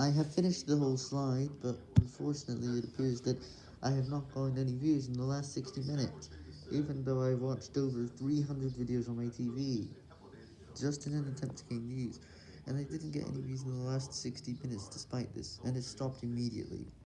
I have finished the whole slide, but unfortunately it appears that I have not gained any views in the last 60 minutes, even though I watched over 300 videos on my TV, just in an attempt to gain views, and I didn't get any views in the last 60 minutes despite this, and it stopped immediately.